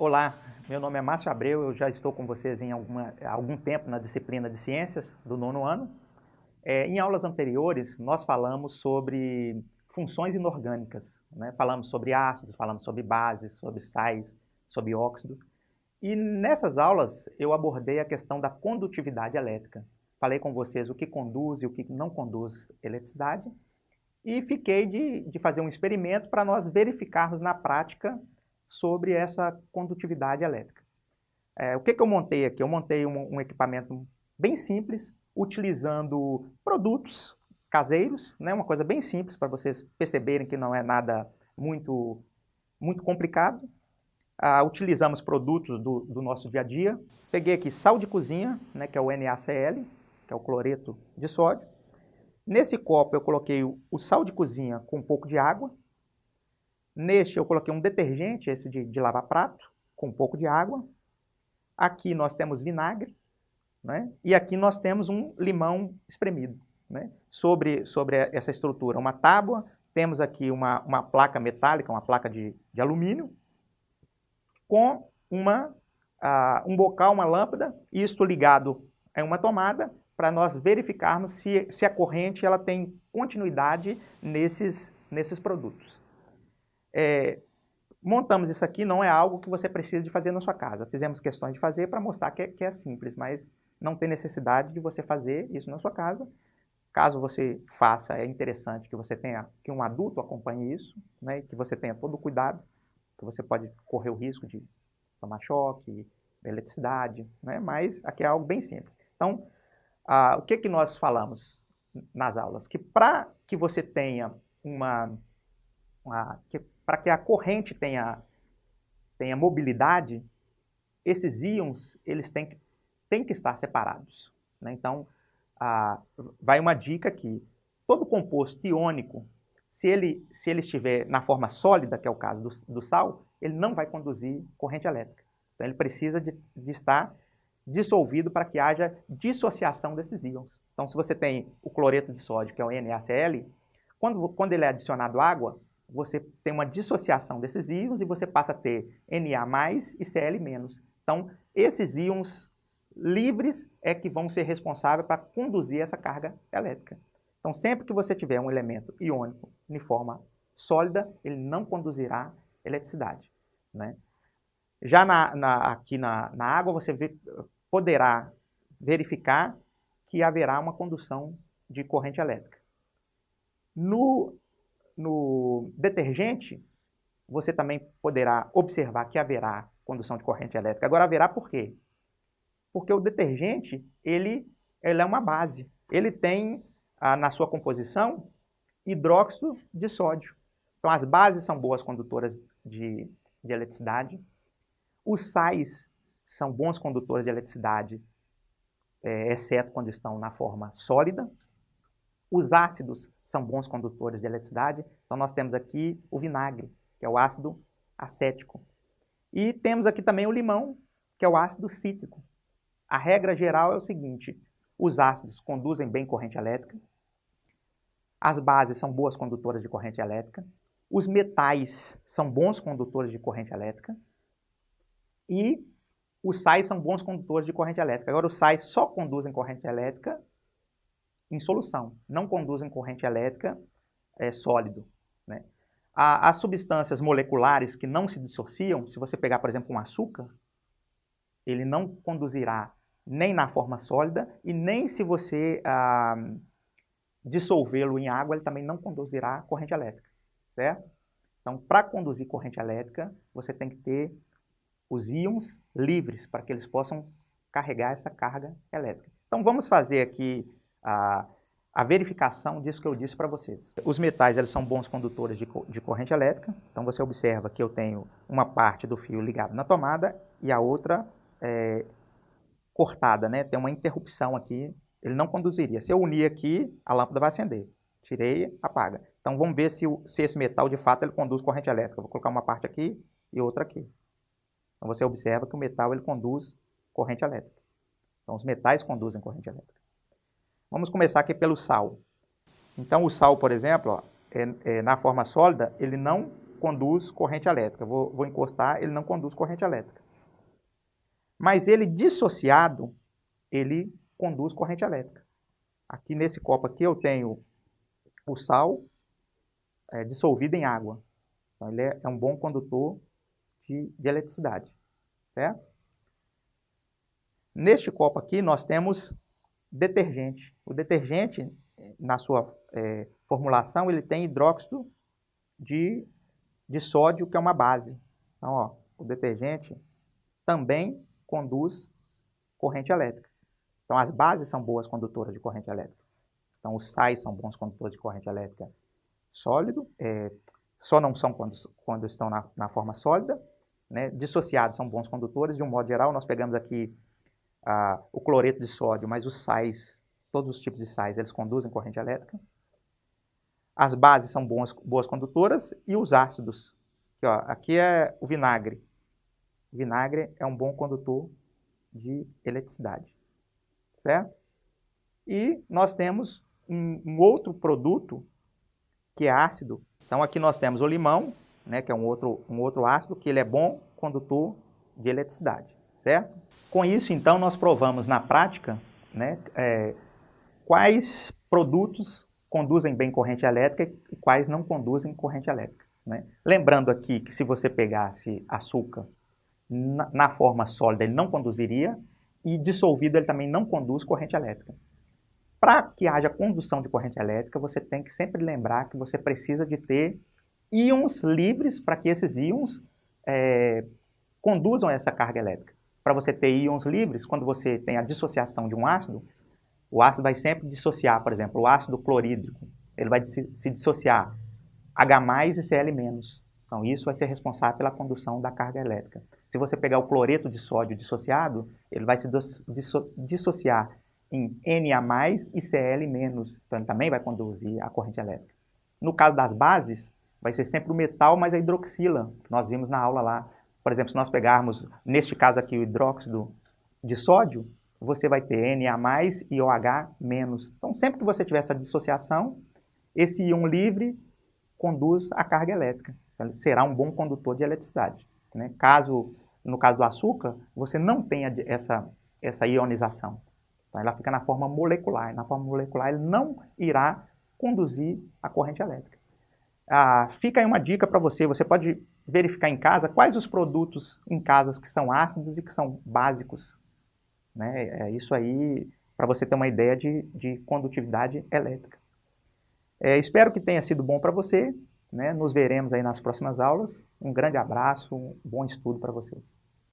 Olá, meu nome é Márcio Abreu, eu já estou com vocês em alguma, algum tempo na disciplina de Ciências do nono ano. É, em aulas anteriores, nós falamos sobre funções inorgânicas. Né? Falamos sobre ácidos, falamos sobre bases, sobre sais, sobre óxidos. E nessas aulas eu abordei a questão da condutividade elétrica. Falei com vocês o que conduz e o que não conduz eletricidade. E fiquei de, de fazer um experimento para nós verificarmos na prática sobre essa condutividade elétrica. É, o que, que eu montei aqui? Eu montei um, um equipamento bem simples, utilizando produtos caseiros, né? uma coisa bem simples para vocês perceberem que não é nada muito, muito complicado. Ah, utilizamos produtos do, do, nosso dia a dia. Peguei aqui sal de cozinha, né, que é o NaCl, que é o cloreto de sódio. Nesse copo eu coloquei o, o sal de cozinha com um pouco de água. Neste eu coloquei um detergente, esse de, de lavar prato, com um pouco de água. Aqui nós temos vinagre, né? e aqui nós temos um limão espremido. Né? Sobre, sobre essa estrutura, uma tábua, temos aqui uma, uma placa metálica, uma placa de, de alumínio, com uma, uh, um bocal, uma lâmpada, isto ligado a uma tomada, para nós verificarmos se, se a corrente ela tem continuidade nesses, nesses produtos. É, montamos isso aqui, não é algo que você precisa de fazer na sua casa. Fizemos questões de fazer para mostrar que é, que é simples, mas não tem necessidade de você fazer isso na sua casa. Caso você faça, é interessante que você tenha, que um adulto acompanhe isso, né, que você tenha todo o cuidado, que você pode correr o risco de tomar choque, eletricidade, né, mas aqui é algo bem simples. Então, ah, o que, que nós falamos nas aulas? Que para que você tenha uma, uma que para que a corrente tenha, tenha mobilidade, esses íons eles têm que, têm que estar separados. Né? Então, vai uma dica aqui. Todo composto iônico, se ele, se ele estiver na forma sólida, que é o caso do, do sal, ele não vai conduzir corrente elétrica. Então, ele precisa de, de estar dissolvido para que haja dissociação desses íons. Então, se você tem o cloreto de sódio, que é o NaCl, quando, quando ele é adicionado água, você tem uma dissociação desses íons e você passa a ter Na+, e Cl-. Então, esses íons livres é que vão ser responsáveis para conduzir essa carga elétrica. Então, sempre que você tiver um elemento iônico em forma sólida, ele não conduzirá eletricidade. Né? Já na, na, aqui na, na água, você vê, poderá verificar que haverá uma condução de corrente elétrica. No no detergente, você também poderá observar que haverá condução de corrente elétrica. Agora, haverá por quê? Porque o detergente, ele, ele é uma base. Ele tem ah, na sua composição hidróxido de sódio. Então, as bases são boas condutoras de, de eletricidade. Os sais são bons condutores de eletricidade, é, exceto quando estão na forma sólida. Os ácidos são bons condutores de eletricidade. Então, nós temos aqui o vinagre, que é o ácido acético. E temos aqui também o limão, que é o ácido cítrico. A regra geral é o seguinte, os ácidos conduzem bem corrente elétrica, as bases são boas condutoras de corrente elétrica, os metais são bons condutores de corrente elétrica e os sais são bons condutores de corrente elétrica. Agora, os sais só conduzem corrente elétrica em solução, não conduzem corrente elétrica é, sólido. Né? as substâncias moleculares que não se dissociam, se você pegar, por exemplo, um açúcar, ele não conduzirá nem na forma sólida e nem se você ah, dissolvê-lo em água, ele também não conduzirá corrente elétrica, certo? Então, para conduzir corrente elétrica, você tem que ter os íons livres para que eles possam carregar essa carga elétrica. Então, vamos fazer aqui a, a verificação disso que eu disse para vocês. Os metais eles são bons condutores de, de corrente elétrica, então você observa que eu tenho uma parte do fio ligado na tomada e a outra é, cortada, né? tem uma interrupção aqui, ele não conduziria. Se eu unir aqui, a lâmpada vai acender. Tirei, apaga. Então vamos ver se, se esse metal de fato ele conduz corrente elétrica. vou colocar uma parte aqui e outra aqui. Então você observa que o metal ele conduz corrente elétrica. Então os metais conduzem corrente elétrica. Vamos começar aqui pelo sal. Então, o sal, por exemplo, ó, é, é, na forma sólida, ele não conduz corrente elétrica. Vou, vou encostar, ele não conduz corrente elétrica. Mas ele dissociado, ele conduz corrente elétrica. Aqui nesse copo aqui eu tenho o sal é, dissolvido em água. Então ele é, é um bom condutor de, de eletricidade, certo? Neste copo aqui nós temos detergente. O detergente, na sua é, formulação, ele tem hidróxido de, de sódio, que é uma base. Então, ó, o detergente também conduz corrente elétrica. Então, as bases são boas condutoras de corrente elétrica. Então, os sais são bons condutores de corrente elétrica sólido, é, só não são quando, quando estão na, na forma sólida. Né? Dissociados são bons condutores. De um modo geral, nós pegamos aqui o cloreto de sódio, mas os sais, todos os tipos de sais, eles conduzem corrente elétrica. As bases são boas, boas condutoras e os ácidos. Aqui, ó, aqui é o vinagre. O vinagre é um bom condutor de eletricidade, certo? E nós temos um, um outro produto que é ácido. Então aqui nós temos o limão, né, que é um outro, um outro ácido, que ele é bom condutor de eletricidade, certo? Com isso, então, nós provamos na prática né, é, quais produtos conduzem bem corrente elétrica e quais não conduzem corrente elétrica. Né? Lembrando aqui que se você pegasse açúcar na, na, forma sólida, ele não conduziria, e dissolvido ele também não conduz corrente elétrica. Para que haja condução de corrente elétrica, você tem que sempre lembrar que você precisa de ter íons livres para que esses íons é, conduzam essa carga elétrica para você ter íons livres, quando você tem a dissociação de um ácido, o ácido vai sempre dissociar, por exemplo, o ácido clorídrico, ele vai se, dissociar H+, e Cl-. Então, isso vai ser responsável pela condução da carga elétrica. Se você pegar o cloreto de sódio dissociado, ele vai se disso, dissociar em Na+, e Cl-. Então, ele também vai conduzir a corrente elétrica. No caso das bases, vai ser sempre o metal mais a hidroxila, que nós vimos na aula lá por exemplo, se nós pegarmos, neste caso aqui, o hidróxido de sódio, você vai ter Na+, e OH-. Então, sempre que você tiver essa dissociação, esse íon livre conduz a carga elétrica. Então, será um bom condutor de eletricidade. Né? Caso, no caso do açúcar, você não tenha essa, essa ionização. Então, ela fica na forma molecular. Na forma molecular, ele não irá conduzir a corrente elétrica. Ah, fica aí uma dica para você, você pode verificar em casa quais os produtos em casas que são ácidos e que são básicos. Né? É isso aí para você ter uma ideia de, de condutividade elétrica. É, espero que tenha sido bom para você. Né? Nos veremos aí nas próximas aulas. Um grande abraço, um bom estudo para vocês.